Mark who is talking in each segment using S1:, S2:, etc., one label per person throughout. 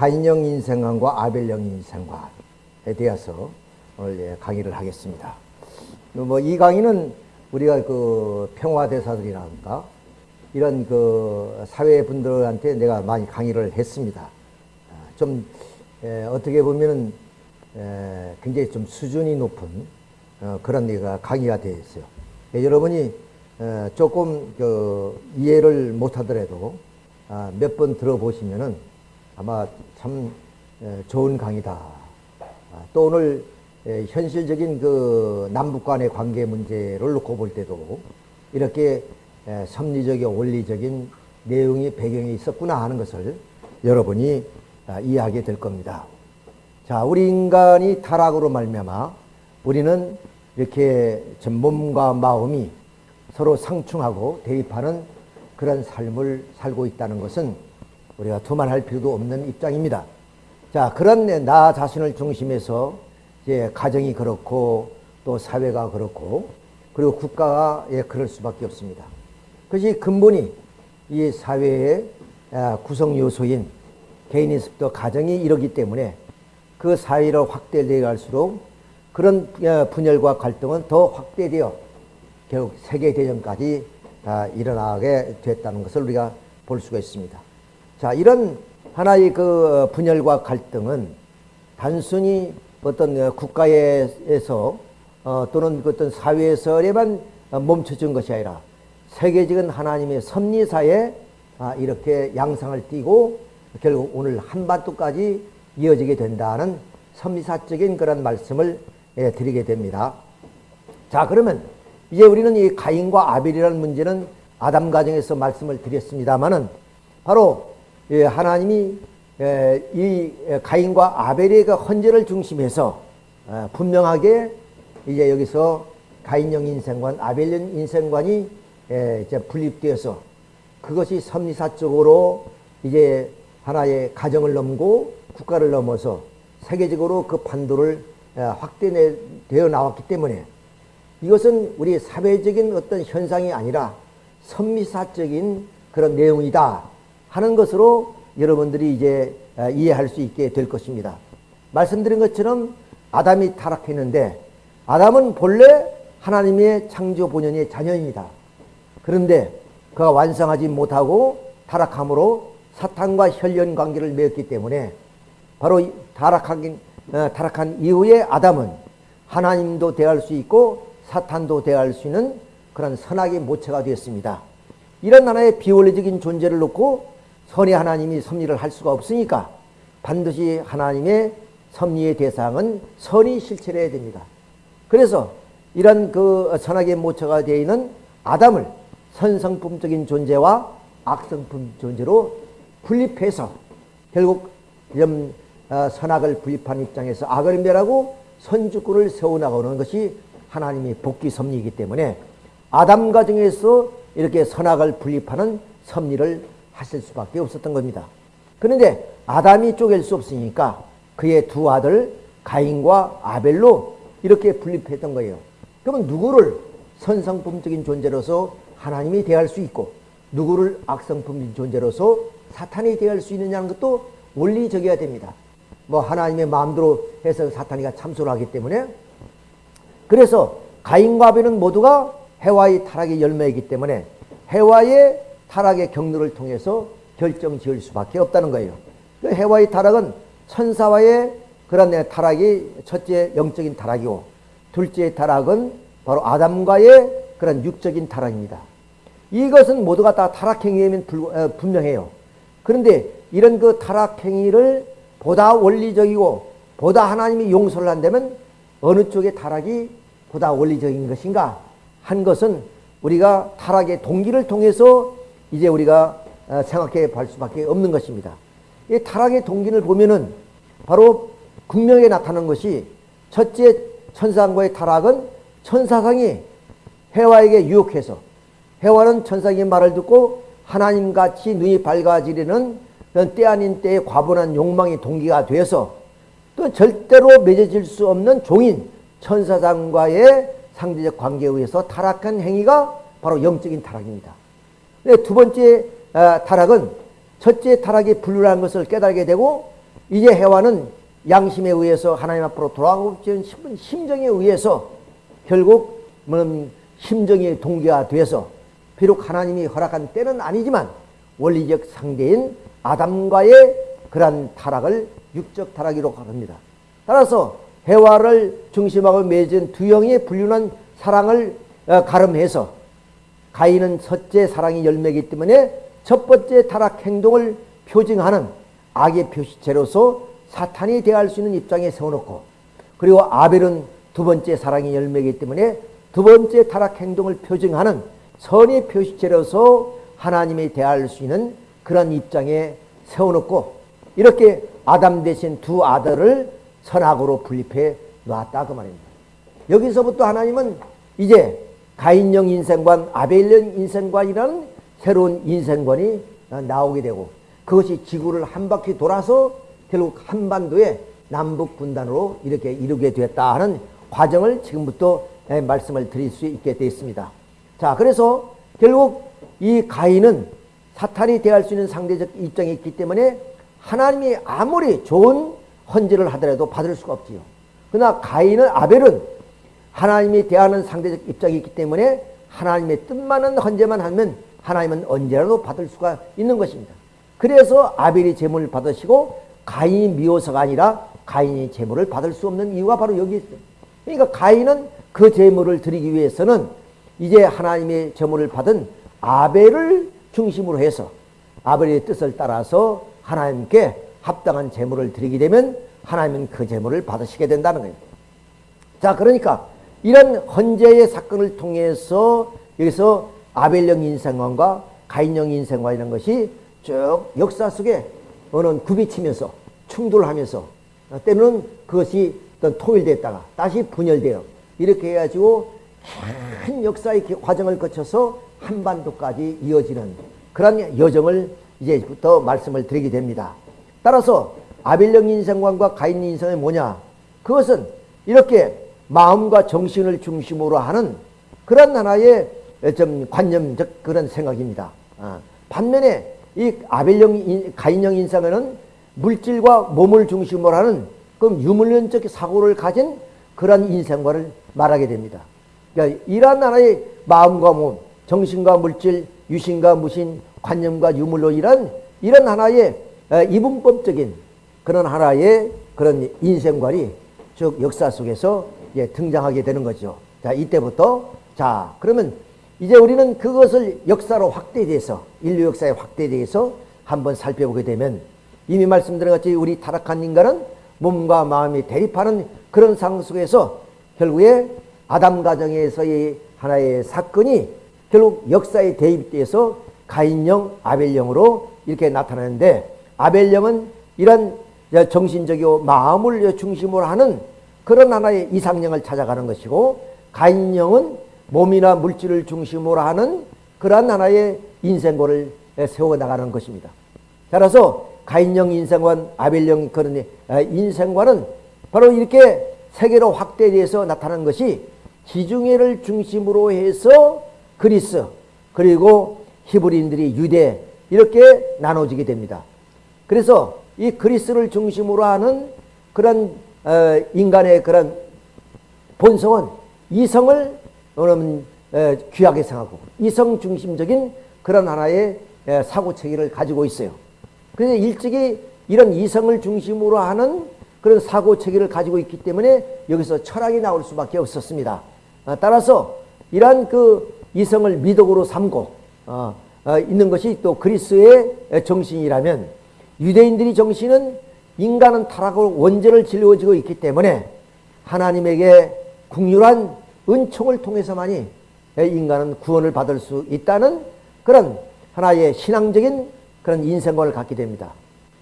S1: 가인형 인생관과 아벨형 인생관에 대해서 오늘 예, 강의를 하겠습니다. 뭐 이 강의는 우리가 그 평화대사들이라든가 이런 그 사회 분들한테 내가 많이 강의를 했습니다. 아, 좀 에, 어떻게 보면은 에, 굉장히 좀 수준이 높은 어, 그런 얘가 강의가. 예, 여러분이 에, 조금 그 이해를 못하더라도 아, 몇번 들어보시면은 아마 참 에, 좋은 강의다. 아, 또 오늘 에, 현실적인 그 남북 간의 관계 문제를 놓고 볼 때도 이렇게 에, 섭리적인 원리적인 내용이 배경이 있었구나 하는 것을 여러분이 아, 이해하게 될 겁니다. 자, 우리 인간이 타락으로 말미암아 우리는 이렇게 전 몸과 마음이 서로 상충하고 대립하는 그런 삶을 살고 있다는 것은 우리가 두말할 필요도 없는 입장입니다. 자, 그런 나 자신을 중심해서 이제 가정이 그렇고 또 사회가 그렇고 그리고 국가가 예, 그럴 수밖에 없습니다. 그것이 근본이 이 사회의 아, 구성 요소인 개인의습도 가정이 이러기 때문에 그 사회로 확대되어 갈수록 그런 어, 분열과 갈등은 더 확대되어 결국 세계대전까지 아, 일어나게 됐다는 것을 우리가 볼 수가 있습니다. 자, 이런 하나의 그 분열과 갈등은 단순히 어떤 어, 국가에서 어, 또는 그 어떤 사회에서만 멈춰진 것이 아니라 세계적인 하나님의 섭리사에 아, 이렇게 양상을 띠고 결국 오늘 한반도까지 이어지게 된다는 섭리사적인 그런 말씀을 예, 드리게 됩니다. 자, 그러면 이제 우리는 이 가인과 아벨이라는 문제는 아담 가정에서 말씀을 드렸습니다만은 바로 예, 하나님이 예, 이 가인과 아벨의 그 헌재를 중심해서 어, 분명하게 이제 여기서 가인형 인생관, 아벨형 인생관이 이제 분립되어서 그것이 섭리사적으로 이제 하나의 가정을 넘고 국가를 넘어서 세계적으로 그 판도를 확대되어 나왔기 때문에 이것은 우리 사회적인 어떤 현상이 아니라 선미사적인 그런 내용이다 하는 것으로 여러분들이 이제 이해할 수 있게 될 것입니다. 말씀드린 것처럼 아담이 타락했는데 아담은 본래 하나님의 창조 본연의 자녀입니다. 그런데 그가 완성하지 못하고 타락함으로 사탄과 혈연 관계를 맺었기 때문에 바로 타락하긴, 어, 타락한 이후에 아담은 하나님도 대할 수 있고 사탄도 대할 수 있는 그런 선악의 모체가 되었습니다. 이런 하나의 비원리적인 존재를 놓고 선의 하나님이 섭리를 할 수가 없으니까 반드시 하나님의 섭리의 대상은 선이 실체해야 됩니다. 그래서 이런 그 선악의 모처가 되어 있는 아담을 선성품적인 존재와 악성품 존재로 분립해서 결국 이런 어, 선악을 분립한 입장에서 악을 멸하고 선주권을 세워나가는 것이 하나님의 복귀 섭리이기 때문에 아담 가정에서 이렇게 선악을 분립하는 섭리를 하실 수밖에 없었던 겁니다. 그런데 아담이 쪼갤 수 없으니까 그의 두 아들 가인과 아벨로 이렇게 분립했던 거예요. 그러면 누구를 선성품적인 존재로서 하나님이 대할 수 있고 누구를 악성품적인 존재로서 사탄이 대할 수 있느냐는 것도 원리적이어야 됩니다. 뭐 하나님의 마음대로 해서 사탄이가 참소를 하기 때문에 그래서 가인과 아벨은 모두가 해와의 타락의 열매이기 때문에 해와의 타락의 경로를 통해서 결정 지을 수밖에 없다는 거예요. 그 해와의 타락은 천사와의 그런 타락이 첫째 영적인 타락이고 둘째 타락은 바로 아담과의 그런 육적인 타락입니다. 이것은 모두가 다 타락행위면 어, 분명해요. 그런데 이런 그 타락행위를 보다 원리적이고 보다 하나님이 용서를 한다면 어느 쪽의 타락이 보다 원리적인 것인가 한 것은 우리가 타락의 동기를 통해서 이제 우리가 어, 생각해 볼 수밖에 없는 것입니다. 이 타락의 동기를 보면은 바로 분명히 나타나는 것이 첫째 천사와의 타락은 천사상이 해와에게 유혹해서 해와는 천사의 말을 듣고 하나님같이 눈이 밝아지려는 때 아닌 때의 과분한 욕망이 동기가 되어서 또 절대로 맺어질 수 없는 종인 천사장과의 상대적 관계에 의해서 타락한 행위가 바로 영적인 타락입니다. 두 번째 아, 타락은 첫째 타락이 불륜한 것을 깨달게 되고 이제 해와는 양심에 의해서 하나님 앞으로 돌아가고 싶은 심정에 의해서 결국 뭐 심정이 동기화 돼서 비록 하나님이 허락한 때는 아니지만 원리적 상대인 아담과의 그러한 타락을 육적 타락이라고 합니다. 따라서 해와를 중심하고 맺은 두 영의 불륜한 사랑을 어, 가름해서 가인은 첫째 사랑이 열매이기 때문에 첫 번째 타락 행동을 표징하는 악의 표시체로서 사탄이 대할 수 있는 입장에 세워놓고 그리고 아벨은 두 번째 사랑이 열매이기 때문에 두 번째 타락 행동을 표징하는 선의 표시체로서 하나님이 대할 수 있는 그런 입장에 세워놓고 이렇게 아담 대신 두 아들을 선악으로 분립해 놨다 그 말입니다. 여기서부터 하나님은 이제 가인형 인생관, 아벨령 인생관이라는 새로운 인생관이 나오게 되고 그것이 지구를 한 바퀴 돌아서 결국 한반도의 남북 분단으로 이렇게 이루게 되었다 하는 과정을 지금부터 말씀을 드릴 수 있게 되었습니다. 자, 그래서 결국 이 가인은 사탄이 대할 수 있는 상대적 입장이 있기 때문에 하나님이 아무리 좋은 헌지를 하더라도 받을 수가 없지요. 그러나 가인은 아벨은 하나님이 대하는 상대적 입장이 있기 때문에 하나님의 뜻만은 헌재만 하면 하나님은 언제라도 받을 수가 있는 것입니다. 그래서 아벨이 제물을 받으시고 가인이 미워서가 아니라 가인이 제물을 받을 수 없는 이유가 바로 여기 있어요. 그러니까 가인은 그 제물을 드리기 위해서는 이제 하나님의 제물을 받은 아벨을 중심으로 해서 아벨의 뜻을 따라서 하나님께 합당한 제물을 드리게 되면 하나님은 그 제물을 받으시게 된다는 거예요. 자, 그러니까 이런 헌재의 사건을 통해서 여기서 아벨령 인생관과 가인령 인생관 이런 것이 쭉 역사 속에 어느 굽이치면서 충돌하면서 때로는 그것이 어떤 토일됐다가 다시 분열되어 이렇게 해가지고 큰 역사의 과정을 거쳐서 한반도까지 이어지는 그런 여정을 이제부터 말씀을 드리게 됩니다. 따라서 아벨령 인생관과 가인 인생이 뭐냐? 그것은 이렇게 마음과 정신을 중심으로 하는 그런 하나의 좀 관념적 그런 생각입니다. 아, 반면에 이 아벨령 가인형 인상에는 물질과 몸을 중심으로 하는 그 유물론적 사고를 가진 그런 인생과를 말하게 됩니다. 그러니까 이러한 하나의 마음과 몸, 정신과 물질, 유신과 무신, 관념과 유물로 이런 이런 하나의 이분법적인 그런 하나의 그런 인생관이 쭉 역사 속에서 등장하게 되는 거죠. 자, 이때부터 자, 그러면 이제 우리는 그것을 역사로 확대돼서 인류 역사에 확대돼서 한번 살펴보게 되면 이미 말씀드린 같이 우리 타락한 인간은 몸과 마음이 대립하는 그런 상황 속에서 결국에 아담 가정에서의 하나의 사건이 결국 역사에 대입돼서 가인령, 아벨령으로 이렇게 나타나는데 아벨령은 이런 정신적이고 마음을 중심으로 하는 그런 하나의 이상령을 찾아가는 것이고 가인령은 몸이나 물질을 중심으로 하는 그러한 하나의 인생고를 세워나가는 것입니다. 따라서 가인령 인생관, 아벨령 그런 인생관은 바로 이렇게 세계로 확대돼서 나타난 것이 지중해를 중심으로 해서 그리스 그리고 히브리인들이 유대 이렇게 나눠지게 됩니다. 그래서 이 그리스를 중심으로 하는 그런 어, 인간의 그런 본성은 이성을 여러분 귀하게 생각하고 이성 중심적인 그런 하나의 사고 체계를 가지고 있어요. 그래서 일찍이 이런 이성을 중심으로 하는 그런 사고 체계를 가지고 있기 때문에 여기서 철학이 나올 수밖에 없었습니다. 아, 따라서 이러한 그 이성을 미덕으로 삼고 어, 어, 있는 것이 또 그리스의 정신이라면 유대인들의 정신은 인간은 타락으로 원죄를 질러지고 있기 때문에 하나님에게 국률한 은총을 통해서만이 인간은 구원을 받을 수 있다는 그런 하나의 신앙적인 그런 인생관을 갖게 됩니다.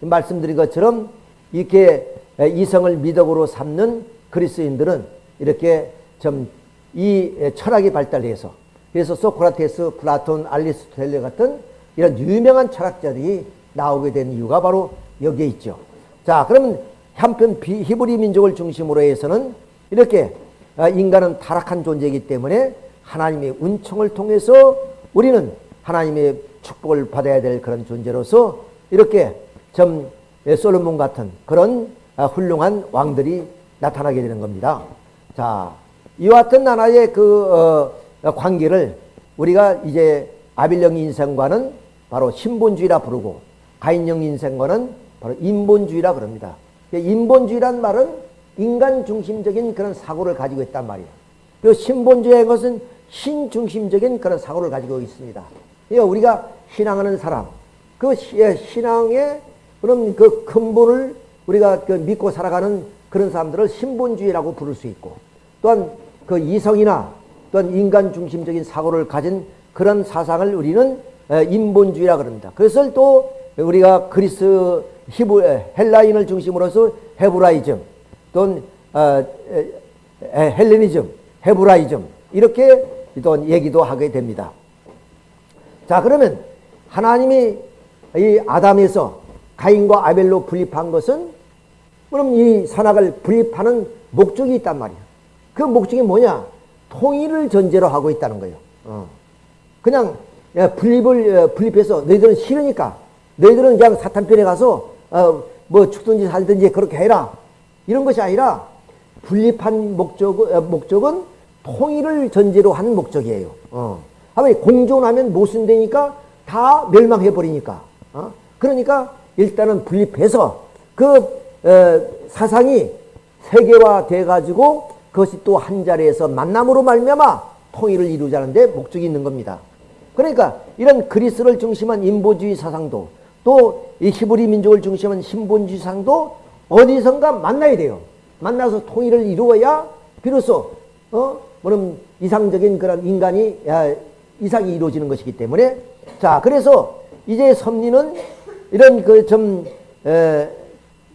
S1: 말씀드린 것처럼 이렇게 이성을 미덕으로 삼는 그리스인들은 이렇게 좀 이 철학이 발달해서 그래서 소크라테스, 플라톤, 알리스토텔레 같은 이런 유명한 철학자들이 나오게 된 이유가 바로 여기에 있죠. 자, 그러면 한편 히브리 민족을 중심으로 해서는 이렇게 아, 인간은 타락한 존재이기 때문에 하나님의 은총을 통해서 우리는 하나님의 축복을 받아야 될 그런 존재로서 이렇게 좀 예, 솔로몬 같은 그런 아, 훌륭한 왕들이 나타나게 되는 겁니다. 자, 이와 같은 나라의 그 어, 관계를 우리가 이제 아빌령 인생과는 바로 신본주의라 부르고 가인령 인생과는 바로 인본주의라 그럽니다. 인본주의란 말은 인간 중심적인 그런 사고를 가지고 있단 말이에요. 그 신본주의의 것은 신중심적인 그런 사고를 가지고 있습니다. 그러니까 우리가 신앙하는 사람, 그 예, 신앙의 그런 그 근본을 우리가 그 믿고 살아가는 그런 사람들을 신본주의라고 부를 수 있고 또한 그 이성이나 또한 인간 중심적인 사고를 가진 그런 사상을 우리는 인본주의라 그럽니다. 그것을 또 우리가 그리스 히브 헬라인을 중심으로서 헤브라이즘 또는 어, 헬레니즘, 헤브라이즘 이렇게 또 얘기도 하게 됩니다. 자 그러면 하나님이 이 아담에서 가인과 아벨로 분립한 것은 그럼 이 선악을 분립하는 목적이 있단 말이야. 그 목적이 뭐냐? 통일을 전제로 하고 있다는 거예요. 어. 그냥 분립을 어, 분립해서 너희들은 싫으니까 너희들은 그냥 사탄 편에 가서 어, 뭐 죽든지 살든지 그렇게 해라 이런 것이 아니라 분립한 목적 어, 목적은 통일을 전제로 한 목적이에요. 어. 하면 공존하면 모순되니까 다 멸망해 버리니까. 어? 그러니까 일단은 분립해서 그 어, 사상이 세계화돼 가지고 그것이 또 한 자리에서 만남으로 말미암아 통일을 이루자는데 목적이 있는 겁니다. 그러니까 이런 그리스를 중심한 인보주의 사상도 또 이 히브리 민족을 중심한 신본주의 사상도 어디선가 만나야 돼요. 만나서 통일을 이루어야 비로소 어 뭐는 이상적인 그런 인간이 야, 이상이 이루어지는 것이기 때문에 자 그래서 이제 섭리는 이런 그좀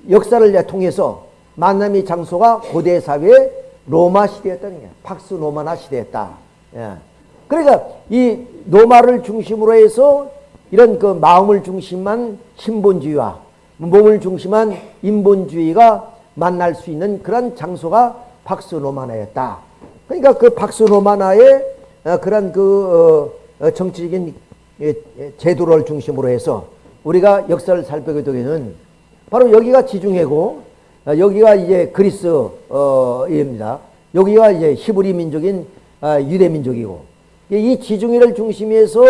S1: 역사를 통해서 만남의 장소가 고대 사회의 로마 시대였다는 게 팍스 로마나 시대였다. 예. 그러니까 이 로마를 중심으로 해서 이런 그 마음을 중심한 신본주의와 몸을 중심한 인본주의가 만날 수 있는 그런 장소가 팍스 로마나였다. 그러니까 그 팍스 로마나의 어, 그런 그 어, 어, 정치적인 예, 예, 제도를 중심으로 해서 우리가 역사를 살펴보게 되면 바로 여기가 지중해고 여기가 이제 그리스입니다. 여기가 이제 히브리 민족인 아, 유대 민족이고 이 지중해를 중심해서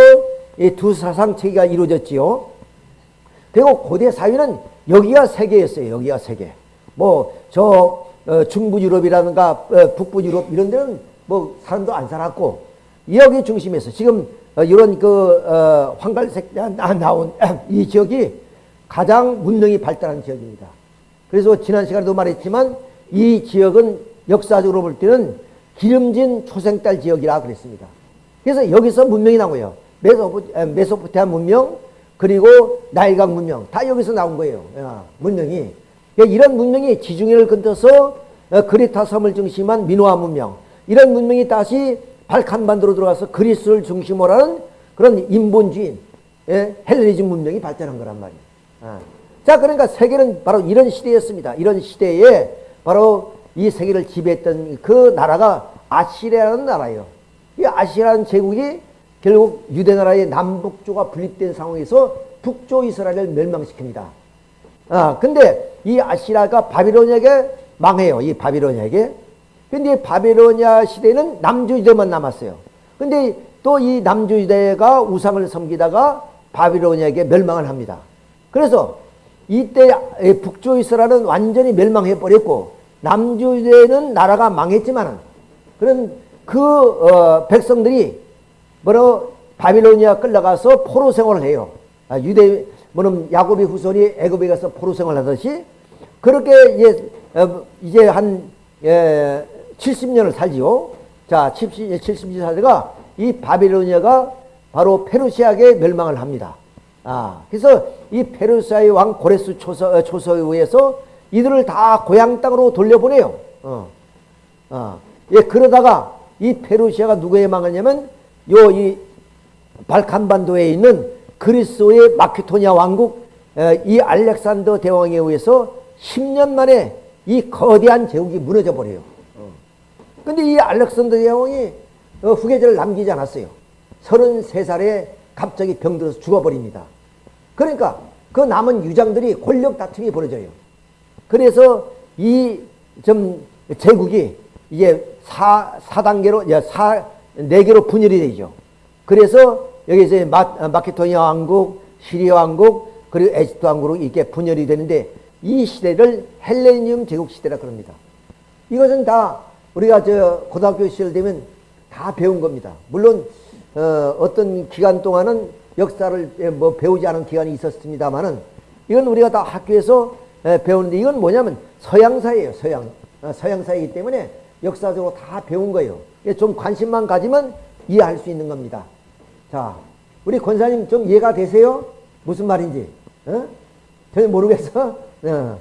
S1: 두 사상 체계가 이루어졌지요. 그리고 고대 사회는 여기가 세계였어요. 여기가 세계. 뭐저 중부 유럽이라든가 북부 유럽 이런 데는 뭐 사람도 안 살았고 여기 중심에서 지금 이런 그 황갈색 나온 이 지역이 가장 문명이 발달한 지역입니다. 그래서 지난 시간에도 말했지만 이 지역은 역사적으로 볼 때는 기름진 초생딸 지역이라 그랬습니다. 그래서 여기서 문명이 거예요. 메소포, 티아 문명 그리고 나일강 문명 다 여기서 나온 거예요. 문명이. 그러니까 이런 문명이 지중해를 건너서 어, 그리타 섬을 중심한 미노아 문명 이런 문명이 다시 발칸반도로 들어가서 그리스를 중심으로 하는 그런 인본주의 예? 헬레니즘 문명이 발전한 거란 말이에요. 아. 자, 그러니까 세계는 바로 이런 시대였습니다. 이런 시대에 바로 이 세계를 지배했던 그 나라가 아시리아라는 나라예요. 이 아시리아라는 제국이 결국 유대나라의 남북조가 분립된 상황에서 북조 이스라엘을 멸망시킵니다. 아, 근데 이 아시리아가 바비론에게 망해요. 이 바비론에게. 근데 바비로니아 시대는 남주유대만 남았어요. 근데 또 이 남주유대가 우상을 섬기다가 바비로니아에게 멸망을 합니다. 그래서 이때 북조 이스라엘은 완전히 멸망해 버렸고 남주유대는 나라가 망했지만 그런 그 어, 백성들이 뭐로 바빌로니아 끌려가서 포로 생활을 해요. 아, 유대 뭐는 야곱의 후손이 애굽에 가서 포로 생활하듯이 그렇게 어, 이제 한 예, 70년을 살지요. 자, 70, 70년 살다가 이 바빌로니아가 바로 페르시아에 멸망을 합니다. 아, 그래서 이 페르시아의 왕 고레스 초서, 어, 초서에 의해서 이들을 다 고향 땅으로 돌려보내요. 어. 어. 예, 그러다가 이 페르시아가 누구에 망하냐면 요 이 발칸반도에 있는 그리스의 마케토니아 왕국 이 알렉산더 대왕에 의해서 10년 만에 이 거대한 제국이 무너져 버려요. 근데 이 알렉산더 대왕이 어, 후계자를 남기지 않았어요. 33살에 갑자기 병들어서 죽어버립니다. 그러니까 그 남은 유장들이 권력 다툼이 벌어져요. 그래서 이 좀 제국이 이제 사, 사단계로, 사, 네 개로 분열이 되죠. 그래서 여기서 마, 마케도니아 왕국, 시리아 왕국, 그리고 에집트 왕국으로 이렇게 분열이 되는데 이 시대를 헬레니움 제국 시대라 그럽니다. 이것은 다 우리가 저 고등학교 시절 되면 다 배운 겁니다. 물론 어, 떤 기간 동안은 역사를 뭐 배우지 않은 기간이 있었습니다만은 이건 우리가 다 학교에서 배우는데 이건 뭐냐면 서양사예요. 서양. 어, 서양사이기 때문에 역사적으로 다 배운 거예요. 좀 관심만 가지면 이해할 수 있는 겁니다. 자, 우리 권사님 좀 이해가 되세요? 무슨 말인지? 어? 전혀 모르겠어? 어.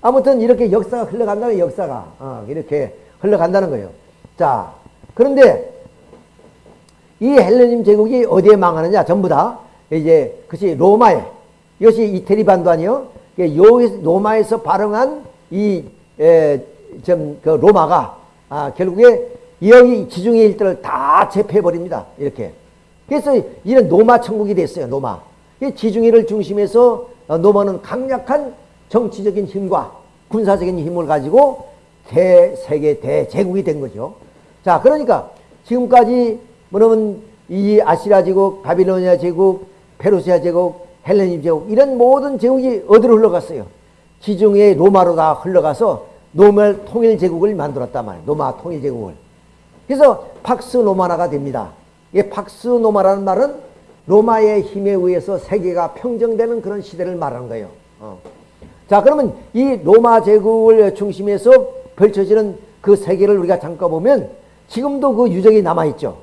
S1: 아무튼 이렇게 역사가 흘러간다는 역사가 어, 이렇게 흘러간다는 거예요. 자, 그런데 이 헬레님 제국이 어디에 망하느냐? 전부 다 이제 그것이 로마에 이것이 이태리 반도 아니요? 로마에서 발흥한 이좀그 로마가 아, 결국에 여기 지중해 일들을 다 제패해버립니다. 이렇게. 그래서 이런 로마 천국이 됐어요. 로마. 지중해를 중심해서 어, 로마는 강력한 정치적인 힘과 군사적인 힘을 가지고 대세계 대제국이 된 거죠. 자, 그러니까 지금까지 뭐냐면 이 아시라 제국, 바빌로니아 제국, 페르시아 제국, 헬레님 제국 이런 모든 제국이 어디로 흘러갔어요? 지중해 로마로 다 흘러가서 노말 통일 제국을 만들었단 말이에요. 로마 통일 제국을. 그래서 팍스 로마나가 됩니다. 이 팍스 로마라는 말은 로마의 힘에 의해서 세계가 평정되는 그런 시대를 말하는 거예요. 어. 자, 그러면 이 로마 제국을 중심해서 펼쳐지는 그 세계를 우리가 잠깐 보면 지금도 그 유적이 남아있죠.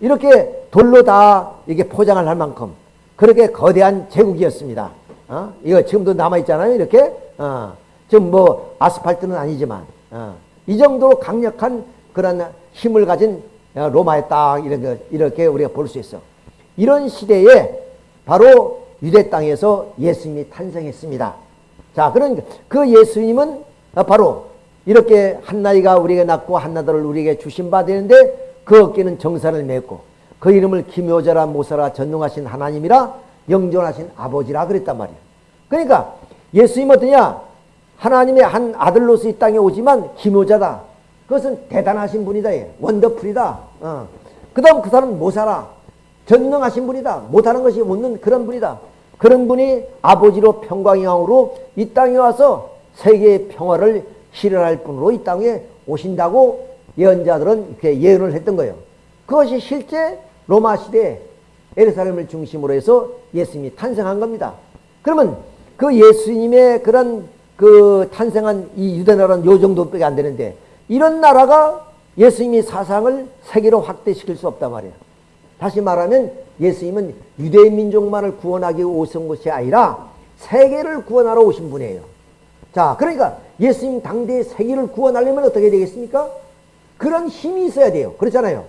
S1: 이렇게 돌로 다 이게 포장을 할 만큼 그렇게 거대한 제국이었습니다. 어? 이거 지금도 남아있잖아요. 이렇게. 어. 지금 뭐 아스팔트는 아니지만, 어. 이 정도로 강력한 그런 힘을 가진 로마의 땅, 이렇게, 이렇게 우리가 볼 수 있어. 이런 시대에 바로 유대 땅에서 예수님이 탄생했습니다. 자, 그러니까 그 예수님은 바로 이렇게 한나이가 우리에게 낳고 한나들을 우리에게 주신 바 되는데 그 어깨는 정사를 맺고 그 이름을 기묘자라 모사라 전능하신 하나님이라 영존하신 아버지라 그랬단 말이에요. 그러니까 예수님 어떠냐? 하나님의 한 아들로서 이 땅에 오지만 기묘자다. 그것은 대단하신 분이다. 원더풀이다. 어. 그 다음 그 사람은 모사라. 전능하신 분이다. 못하는 것이 없는 그런 분이다. 그런 분이 아버지로 평광영으로 이 땅에 와서 세계의 평화를 실현할 분으로 이 땅에 오신다고 예언자들은 이렇게 예언을 했던 거예요. 그것이 실제 로마 시대 에르사렘을 중심으로 해서 예수님이 탄생한 겁니다. 그러면 그 예수님의 그런 그 탄생한 이 유대 나라는 요 정도밖에 안 되는데 이런 나라가 예수님이 사상을 세계로 확대시킬 수 없단 말이에요. 다시 말하면 예수님은 유대 민족만을 구원하기 오신 것이 아니라 세계를 구원하러 오신 분이에요. 자, 그러니까 예수님 당대의 세계를 구원하려면 어떻게 되겠습니까? 그런 힘이 있어야 돼요. 그렇잖아요.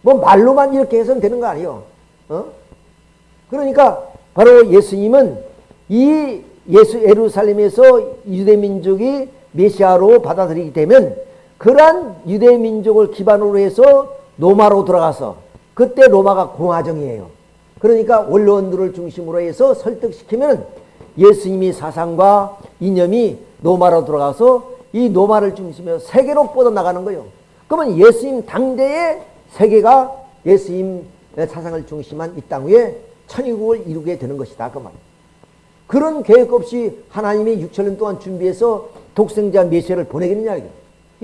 S1: 뭐 말로만 이렇게 해서는 되는 거 아니에요. 어? 그러니까 바로 예수님은 이 예수 예루살렘에서 유대 민족이 메시아로 받아들이게 되면 그러한 유대 민족을 기반으로 해서 로마로 들어가서 그때 로마가 공화정이에요. 그러니까 원로원들을 중심으로 해서 설득시키면 예수님이 사상과 이념이 로마로 들어가서 이 로마를 중심으로 세계로 뻗어나가는 거예요. 그러면 예수님 당대의 세계가 예수님 사상을 중심한 이 땅 위에 천의국을 이루게 되는 것이다. 그 말. 그런 계획 없이 하나님이 6천년 동안 준비해서 독생자 메시아를 보내겠느냐. 이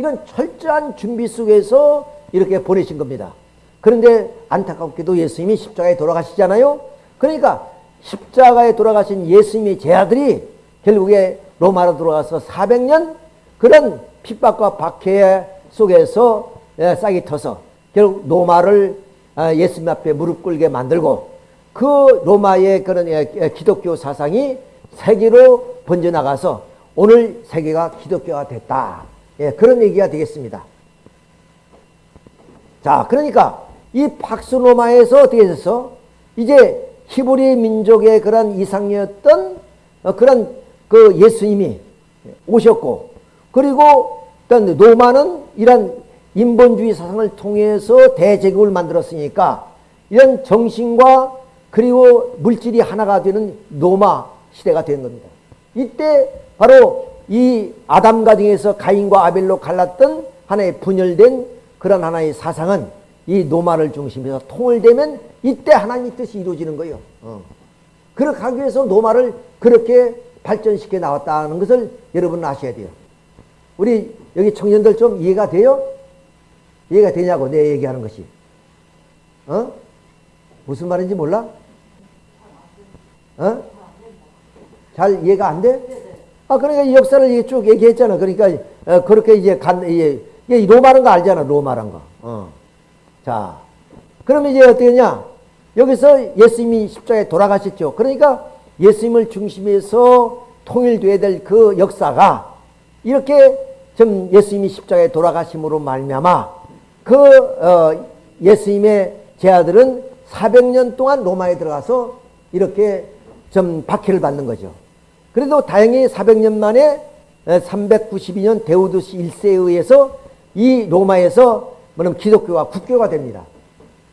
S1: 런 철저한 준비 속에서 이렇게 보내신 겁니다. 그런데 안타깝게도 예수님이 십자가에 돌아가시잖아요. 그러니까 십자가에 돌아가신 예수님의 제아들이 결국에 로마로 들어가서 400년 그런 핍박과 박해 속에서 예, 싹이 터서 결국 로마를 아, 예수님 앞에 무릎 꿇게 만들고 그 로마의 그런 예, 예, 기독교 사상이 세계로 번져나가서 오늘 세계가 기독교가 됐다. 그런 얘기가 되겠습니다. 자, 그러니까 이 박스로마에서 어떻게 됐어? 이제 히브리 민족의 그런 이상이었던 어, 그런 그 예수님이 오셨고 그리고 일단 로마는 이런 인본주의 사상을 통해서 대제국을 만들었으니까 이런 정신과 그리고 물질이 하나가 되는 로마 시대가 된 겁니다. 이때 바로 이 아담 가정에서 가인과 아벨로 갈랐던 하나의 분열된 그런 하나의 사상은 이 노마를 중심해서 통일되면 이때 하나님의 뜻이 이루어지는 거예요. 어. 그렇게 하기 위해서 노마를 그렇게 발전시켜 나왔다는 것을 여러분 아셔야 돼요. 우리 여기 청년들 좀 이해가 돼요? 이해가 되냐고 내 얘기하는 것이. 어? 무슨 말인지 몰라? 어? 잘 이해가 안 돼? 아, 그러니까 이 역사를 쭉 얘기했잖아. 그러니까, 어, 그렇게 이제 간, 이게, 로마란 거 알잖아. 로마란 거. 어. 자, 그러면 이제 어떻게 냐 여기서 예수님이 십자가에 돌아가셨죠. 그러니까 예수님을 중심해서 통일돼야 될 그 역사가 이렇게 좀 예수님이 십자가에 돌아가심으로 말미암아 그 어, 예수님의 제 아들은 400년 동안 로마에 들어가서 이렇게 좀 박해를 받는 거죠. 그래도 다행히 400년 만에 392년 데우드시 1세에 의해서 이 로마에서 뭐냐면 기독교가 국교가 됩니다.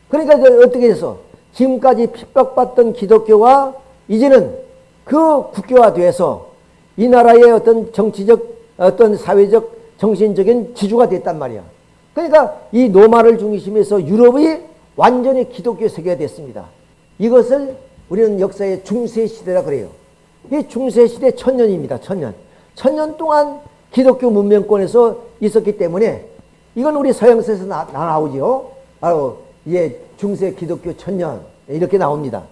S1: 그러니까 어떻게 해서 지금까지 핍박받던 기독교가 이제는 그 국교화 돼서 이 나라의 어떤 정치적 어떤 사회적 정신적인 지주가 됐단 말이야. 그러니까 이 노마를 중심해서 유럽이 완전히 기독교 세계가 됐습니다. 이것을 우리는 역사의 중세 시대라 그래요. 이 중세 시대 천년입니다. 천년. 천년 동안 기독교 문명권에서 있었기 때문에 이건 우리 서양서에서 나, 나오죠. 바로 예, 중세 기독교 천년 이렇게 나옵니다.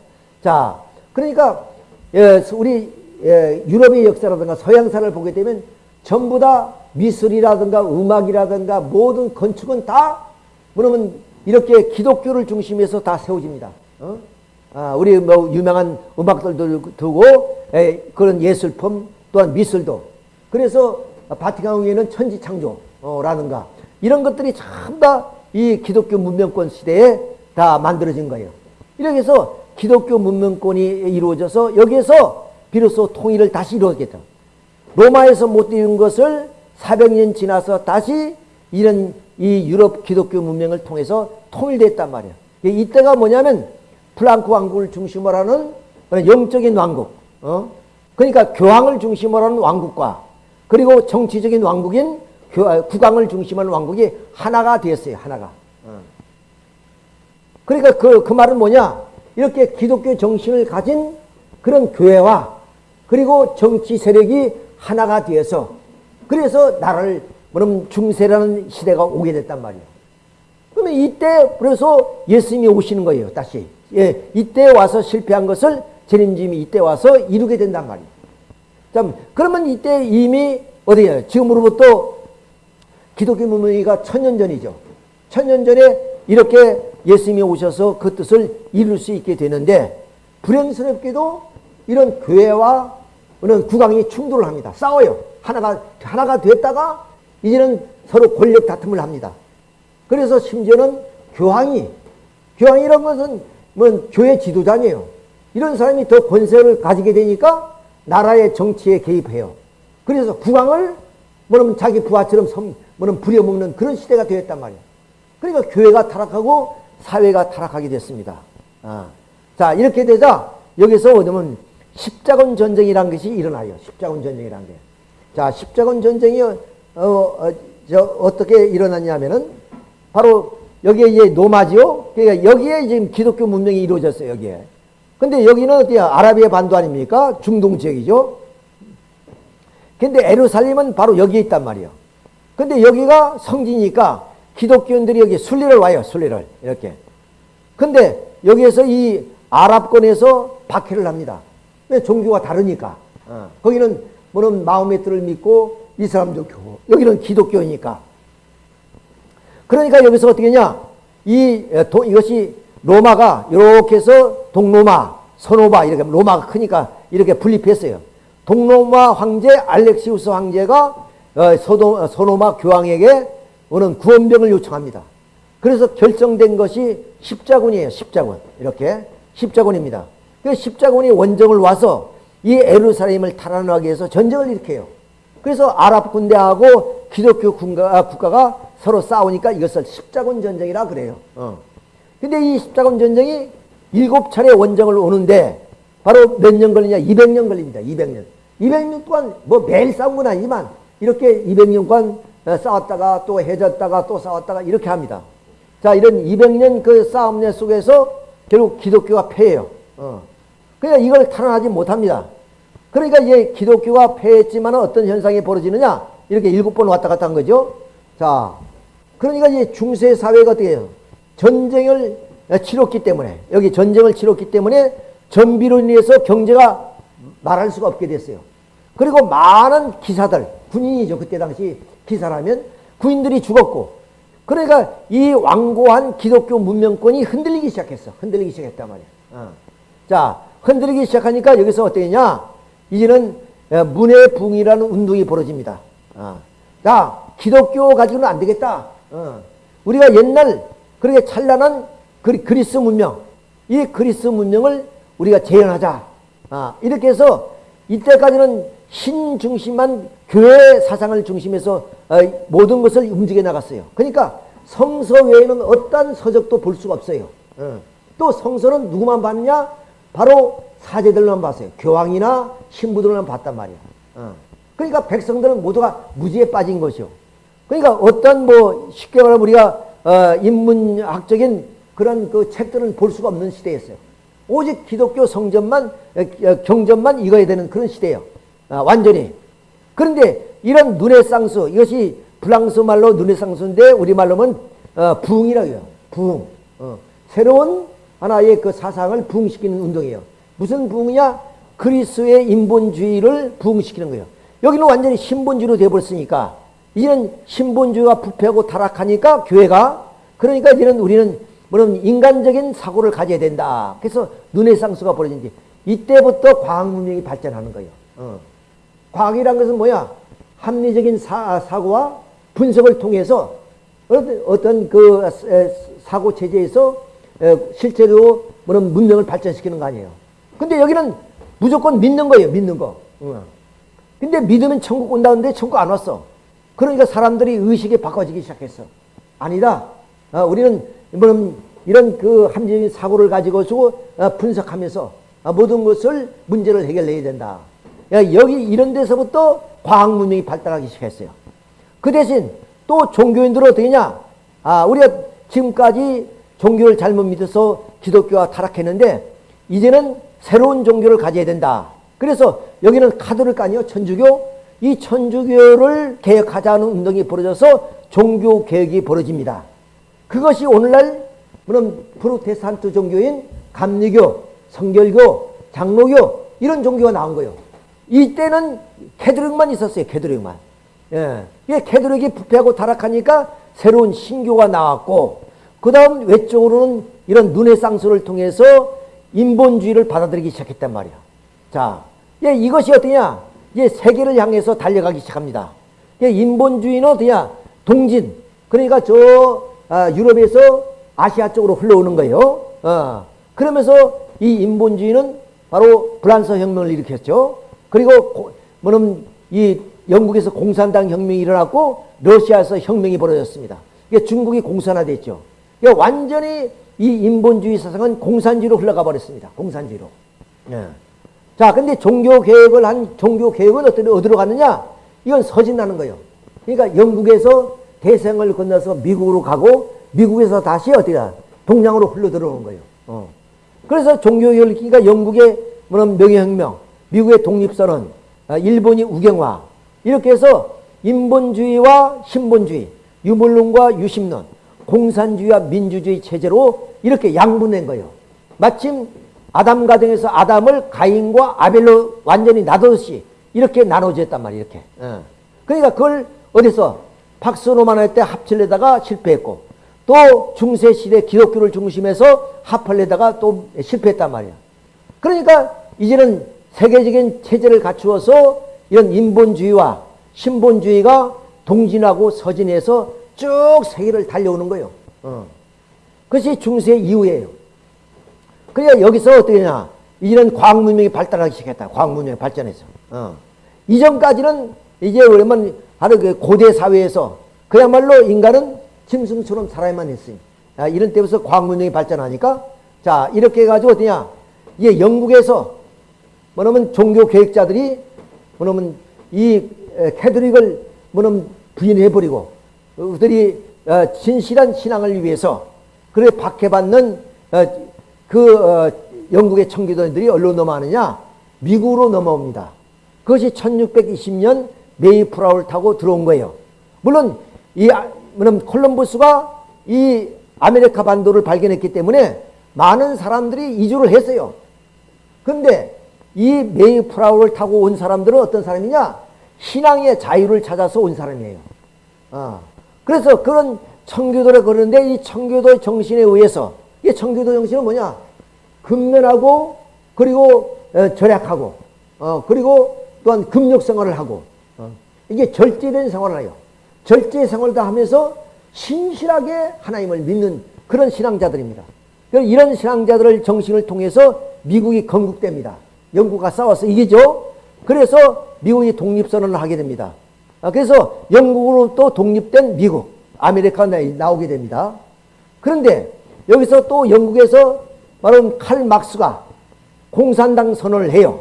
S1: 자, 그러니까 예, 우리 예, 유럽의 역사라든가 서양사를 보게 되면 전부 다 미술이라든가 음악이라든가 모든 건축은 다 뭐냐면 이렇게 기독교를 중심해서 다 세워집니다. 어? 아, 우리 뭐 유명한 음악들도 두고 에, 그런 예술품 또한 미술도 그래서 바티칸 위에는 천지창조라든가 이런 것들이 전부 다 이 기독교 문명권 시대에 다 만들어진 거예요. 이렇게 해서 기독교 문명권이 이루어져서 여기에서 비로소 통일을 다시 이루어졌겠죠. 로마에서 못 이룬 것을 400년 지나서 다시 이런 이 유럽 기독교 문명을 통해서 통일됐단 말이야. 이때가 뭐냐면 플랑크 왕국을 중심으로 하는 영적인 왕국, 어? 그러니까 교황을 중심으로 하는 왕국과 그리고 정치적인 왕국인 국왕을 중심으로 하는 왕국이 하나가 되었어요. 하나가. 어. 그러니까 그, 그 말은 뭐냐? 이렇게 기독교 정신을 가진 그런 교회와 그리고 정치 세력이 하나가 되어서 그래서 나라를 뭐냐면 중세라는 시대가 오게 됐단 말이에요. 그러면 이때 그래서 예수님이 오시는 거예요. 다시. 예, 이때 와서 실패한 것을 재림님이 이때 와서 이루게 된단 말이에요. 자, 그러면 이때 이미 어디에 지금으로부터 기독교 문명이가 천년 전이죠. 천년 전에 이렇게 예수님이 오셔서 그 뜻을 이룰 수 있게 되는데 불행스럽게도 이런 교회와 이런 국왕이 충돌을 합니다. 싸워요. 하나가 하나가 됐다가 이제는 서로 권력 다툼을 합니다. 그래서 심지어는 교황이 교황이란 것은 뭐 교회 지도자니에요. 이런 사람이 더 권세를 가지게 되니까 나라의 정치에 개입해요. 그래서 국왕을 뭐냐면 자기 부하처럼 섬, 뭐냐면 부려먹는 그런 시대가 되었단 말이에요. 그러니까 교회가 타락하고 사회가 타락하게 됐습니다. 아. 자, 이렇게 되자 여기서 뭐냐면 십자군 전쟁이라는 것이 일어나요. 십자군 전쟁이라는 게. 자, 십자군 전쟁이 어, 어, 저 어떻게 일어났냐면은 바로 여기에 이제 노마지요. 그러니까 여기에 지금 기독교 문명이 이루어졌어요. 여기에. 근데 여기는 어디야? 아라비아 반도 아닙니까? 중동 지역이죠. 근데 에루살림은 바로 여기에 있단 말이에요. 근데 여기가 성지니까 기독교인들이 여기 순례를 와요. 순례를. 이렇게. 근데 여기에서 이 아랍권에서 박해를 합니다. 왜 종교가 다르니까. 어. 거기는 뭐는 마음의 뜻을 믿고 이슬람교 교 여기는 기독교이니까. 그러니까 여기서 어떻게 냐 이, 도, 이것이 로마가 이렇게 해서 동로마, 서노바 이렇게 로마가 크니까 이렇게 분립했어요. 동로마 황제 알렉시우스 황제가 어, 소도, 어, 교황에게 오는 구원병을 요청합니다. 그래서 결정된 것이 십자군이에요. 십자군. 이렇게 십자군입니다. 그 십자군이 원정을 와서 이 에루살렘을 탈환하기 위해서 전쟁을 일으켜요. 그래서 아랍 군대하고 기독교 국가, 가 서로 싸우니까 이것을 십자군 전쟁이라 그래요. 어. 근데 이 십자군 전쟁이 일곱 차례 원정을 오는데 바로 몇 년 걸리냐? 200년 걸립니다. 200년. 200년 동안 뭐 매일 싸운 건 아니지만 이렇게 200년간 싸웠다가 또 해졌다가 또 싸웠다가 이렇게 합니다. 자, 이런 200년 그 싸움내 속에서 결국 기독교가 패해요. 어. 그러니까 이걸 탈환하지 못합니다. 그러니까 이제 기독교가 패했지만 어떤 현상이 벌어지느냐? 이렇게 일곱 번 왔다 갔다 한 거죠. 자, 그러니까 이제 중세 사회가 어떻게 해요? 전쟁을 치렀기 때문에, 여기 전쟁을 치렀기 때문에 전비로 인해서 경제가 말할 수가 없게 됐어요. 그리고 많은 기사들, 군인이죠. 그때 당시 기사라면 군인들이 죽었고, 그러니까 이 완고한 기독교 문명권이 흔들리기 시작했어. 흔들리기 시작했단 말이야. 어. 자, 흔들리기 시작하니까 여기서 어떻게냐? 이제는 문의 붕이라는 운동이 벌어집니다. 어. 자, 기독교 가지고는 안 되겠다. 어. 우리가 옛날 그렇게 찬란한 그리 스 문명, 이 그리스 문명을 우리가 재현하자. 아, 이렇게 해서 이때까지는 신 중심만 교회 사상을 중심해서 어, 모든 것을 움직여 나갔어요. 그러니까 성서 외에는 어떤 서적도 볼 수가 없어요. 어. 또 성서는 누구만 봤느냐? 바로 사제들만 봤어요. 교황이나 신부들만 봤단 말이야. 어. 그러니까 백성들은 모두가 무지에 빠진 것이요. 그러니까 어떤 뭐 쉽게 말하면 우리가 어, 인문학적인 그런 그 책들은 볼 수가 없는 시대였어요. 오직 기독교 성전만 경전만 읽어야 되는 그런 시대예요. 아, 완전히. 그런데 이런 누네상스 이것이 프랑스 말로 누네상스인데 우리 말로는 어, 부흥이라고 해요. 부흥. 어, 새로운 하나의 그 사상을 부흥시키는 운동이에요. 무슨 부흥이냐? 그리스의 인본주의를 부흥시키는 거예요. 여기는 완전히 신본주의로 되어버렸으니까 이제는 신본주의가 부패하고 타락하니까 교회가 그러니까 이제는 우리는 뭐냐면 인간적인 사고를 가져야 된다. 그래서 눈의 쌍수가 벌어진지 이때부터 과학 문명이 발전하는 거예요. 어. 과학이란 것은 뭐야? 합리적인 사, 사고와 분석을 통해서 어떤 그 사고 체제에서 실제로 뭐는 문명을 발전시키는 거 아니에요. 근데 여기는 무조건 믿는 거예요. 믿는 거. 어. 근데 믿으면 천국 온다는데 천국 안 왔어. 그러니까 사람들이 의식이 바꿔지기 시작했어. 아니다. 어, 우리는 뭐는 이런 그 합리적인 사고를 가지고 어, 분석하면서 어, 모든 것을 문제를 해결해야 된다. 여기 이런 데서부터 과학 문명이 발달하기 시작했어요. 그 대신 또 종교인들은 어떻게 냐 아, 우리가 지금까지 종교를 잘못 믿어서 기독교가 타락했는데 이제는 새로운 종교를 가져야 된다. 그래서 여기는 카톨릭 아니오. 천주교. 이 천주교를 개혁하자는 운동이 벌어져서 종교 개혁이 벌어집니다. 그것이 오늘날 물론 프로테스탄트 종교인 감리교, 성결교, 장로교 이런 종교가 나온 거예요. 이때는 캐톨릭만 있었어요. 캐톨릭만. 예. 이 캐톨릭이 부패하고 타락하니까 새로운 신교가 나왔고 그 다음 외적으로는 이런 르네상스를 통해서 인본주의를 받아들이기 시작했단 말이야. 자, 예, 이것이 어떠냐? 예, 세계를 향해서 달려가기 시작합니다. 예, 인본주의는 어떠냐? 동진. 그러니까 저 아, 유럽에서 아시아 쪽으로 흘러오는 거예요. 어. 그러면서 이 인본주의는 바로 프랑스 혁명을 일으켰죠. 그리고 뭐는 이 영국에서 공산당 혁명이 일어났고 러시아에서 혁명이 벌어졌습니다. 이게 중국이 공산화됐죠. 이게 완전히 이 인본주의 사상은 공산주의로 흘러가 버렸습니다. 공산주의로. 네. 자, 근데 종교 개혁을 한 종교 개혁은 어떤 어디로 갔느냐? 이건 서진다는 거예요. 그러니까 영국에서 대생을 건너서 미국으로 가고 미국에서 다시 어디가 동양으로 흘러 들어오는 거예요. 어. 그래서 종교 개혁 그러니까 영국의 뭐는 명예혁명, 미국의 독립선언, 아, 일본이 우경화 이렇게 해서 인본주의와 신본주의, 유물론과 유심론, 공산주의와 민주주의 체제로 이렇게 양분된 거예요. 마침 아담 가정에서 아담을 가인과 아벨로 완전히 나누듯이 이렇게 나눠졌단 말이에요. 이렇게. 어. 그러니까 그걸 어디서 박스로만 할 때 합칠려다가 실패했고 또 중세시대 기독교를 중심해서 합하려다가 또 실패했단 말이야. 그러니까 이제는 세계적인 체제를 갖추어서 이런 인본주의와 신본주의가 동진하고 서진해서 쭉 세계를 달려오는 거예요. 어. 그것이 중세 이후예요. 그러니까 여기서 어떻게 냐 이제는 과학 문명이 발달하기 시작했다. 과학 문명이 발전해서. 어. 이전까지는 이제 그러면 바로 그 고대 사회에서 그야말로 인간은 짐승처럼 살아야만 했어요. 아, 이런 때부터 과학 문명이 발전하니까 자 이렇게 해가지고 어떠냐 이게 영국에서 뭐냐면 종교 계획자들이 뭐냐면 이 캐드릭을 뭐냐면 부인해버리고 그들이 어, 진실한 신앙을 위해서 그래 박해받는 어, 그 어, 영국의 청교도들이 어디로 넘어가느냐 미국으로 넘어옵니다. 그것이 1620년 메이프라우를 타고 들어온 거예요. 물론 이 물론 콜럼버스가 이 아메리카 반도를 발견했기 때문에 많은 사람들이 이주를 했어요. 근데 이 메이플라워를 타고 온 사람들은 어떤 사람이냐? 신앙의 자유를 찾아서 온 사람이에요. 어. 그래서 그런 청교도를 그러는데 이 청교도 정신에 의해서 이 청교도 정신은 뭐냐? 근면하고 그리고 어, 절약하고 어, 그리고 또한 금욕 생활을 하고 어. 이게 절제된 생활을 해요. 절제 생활도 하면서 신실하게 하나님을 믿는 그런 신앙자들입니다. 이런 신앙자들을 정신을 통해서 미국이 건국됩니다. 영국과 싸워서 이기죠. 그래서 미국이 독립선언을 하게 됩니다. 아, 그래서 영국으로 또 독립된 미국, 아메리카 나오게 됩니다. 그런데 여기서 또 영국에서 바로 칼 막스가 공산당 선언을 해요.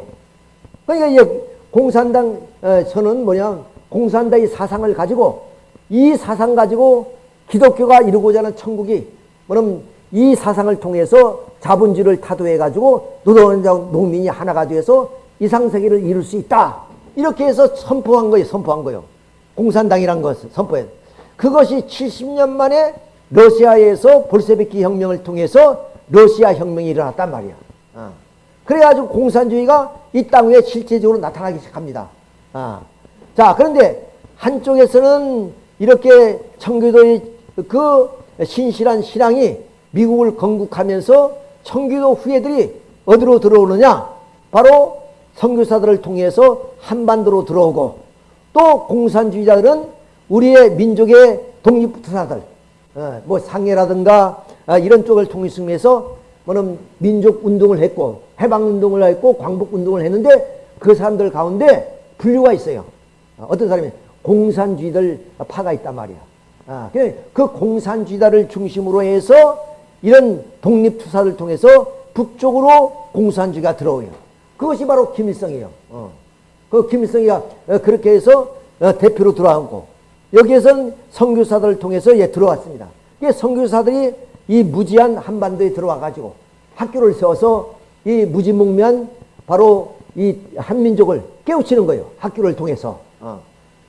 S1: 그러니까 이제 공산당 어, 선언은 뭐냐? 공산당의 사상을 가지고 이 사상 가지고 기독교가 이루고자 하는 천국이 뭐냐면 이 사상을 통해서 자본주의를 타도해 가지고 노동자 농민이 하나가 되어서 이상세계를 이룰 수 있다. 이렇게 해서 선포한 거예요. 선포한 거예요. 공산당이란 것을 선포해. 그것이 70년 만에 러시아에서 볼세비키 혁명을 통해서 러시아 혁명이 일어났단 말이야. 어. 그래가지고 공산주의가 이 땅 위에 실제적으로 나타나기 시작합니다. 어. 자, 그런데 한쪽에서는 이렇게 청교도의 그 신실한 신앙이 미국을 건국하면서 청교도 후예들이 어디로 들어오느냐? 바로 선교사들을 통해서 한반도로 들어오고 또 공산주의자들은 우리의 민족의 독립투사들, 어, 뭐 상해라든가 아, 이런 쪽을 통해서 뭐는 민족 운동을 했고 해방 운동을 했고 광복 운동을 했는데 그 사람들 가운데 분류가 있어요. 어, 어떤 사람이 공산주의들 파가 있단 말이야. 아, 그 공산주의자를 중심으로 해서 이런 독립투사를 통해서 북쪽으로 공산주의가 들어오요. 그것이 바로 김일성이에요. 어. 그 김일성이가 어, 그렇게 해서 어, 대표로 들어왔고 여기에서는 선교사들을 통해서 예, 들어왔습니다. 이 선교사들이 이 무지한 한반도에 들어와 가지고 학교를 세워서 이 무지몽면 바로 이 한민족을 깨우치는 거예요. 학교를 통해서. 어.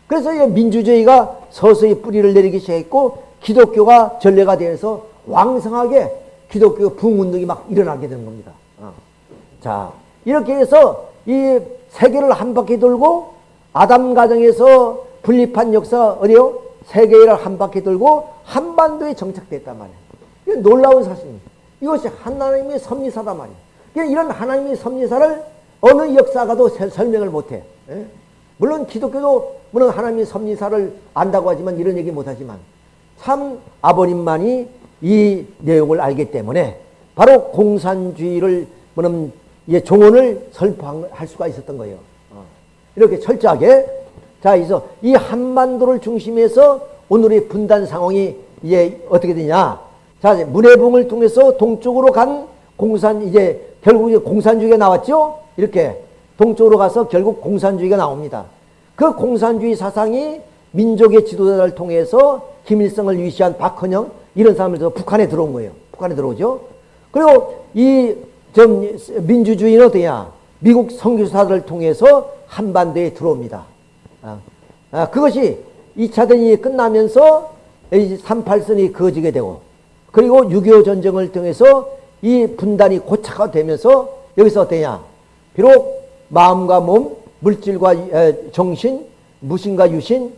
S1: 그래서 이 민주주의가 서서히 뿌리를 내리기 시작했고 기독교가 전례가 되어서 왕성하게 기독교 부흥운동이 막 일어나게 되는 겁니다. 어. 자, 이렇게 해서 이 세계를 한 바퀴 돌고 아담 가정에서 분립한 역사 어디요? 세계를 한 바퀴 돌고 한반도에 정착됐단 말이에요. 이게 놀라운 사실입니다. 이것이 하나님의 섭리사다 말이에요. 이런 하나님의 섭리사를 어느 역사가도 설명을 못해. 예? 물론 기독교도 물론 하나님의 섭리사를 안다고 하지만 이런 얘기 못하지만 참 아버님만이 이 내용을 알기 때문에 바로 공산주의를 뭐냐면 예, 종언을 설파할 수가 있었던 거예요. 어. 이렇게 철저하게 자, 그래서 이 한반도를 중심해서 오늘의 분단 상황이 이제 어떻게 되냐? 자, 문해봉을 통해서 동쪽으로 간 공산 이제 결국 이제 공산주의가 나왔죠. 이렇게 동쪽으로 가서 결국 공산주의가 나옵니다. 그 공산주의 사상이 민족의 지도자를 통해서 김일성을 위시한 박헌영 이런 사람들 북한에 들어온 거예요. 북한에 들어오죠. 그리고 이 좀 민주주의는 어떠냐? 미국 선교사들을 통해서 한반도에 들어옵니다. 아, 아, 그것이 2차 대전이 끝나면서 38선이 그어지게 되고 그리고 6.25 전쟁을 통해서 이 분단이 고착화 되면서 여기서 어떠냐? 비록 마음과 몸, 물질과 정신, 무신과 유신,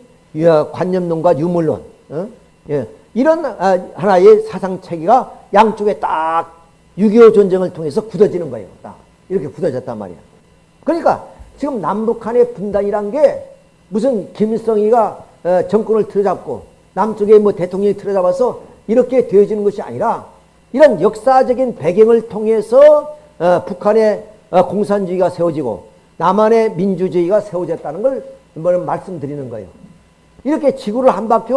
S1: 관념론과 유물론 어? 예. 이런 아, 하나의 사상 체계가 양쪽에 딱 6.25 전쟁을 통해서 굳어지는 거예요. 딱 이렇게 굳어졌단 말이야. 그러니까 지금 남북한의 분단이란 게 무슨 김일성이가 어, 정권을 틀어잡고 남쪽에 뭐 대통령이 틀어잡아서 이렇게 되어지는 것이 아니라 이런 역사적인 배경을 통해서 어, 북한의 어, 공산주의가 세워지고 남한의 민주주의가 세워졌다는 걸 말씀드리는 거예요. 이렇게 지구를 한 바퀴